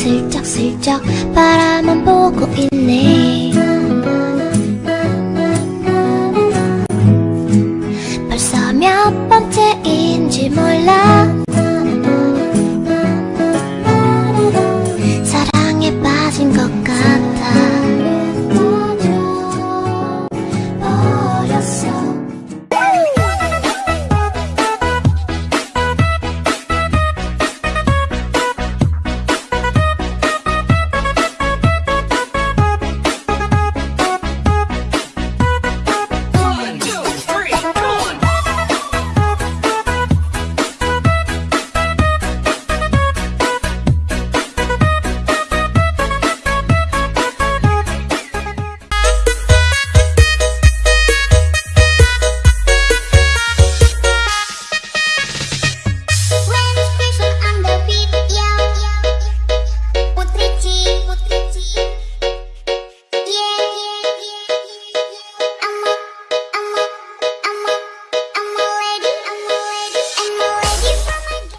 슬쩍슬쩍 바라만 보고 있네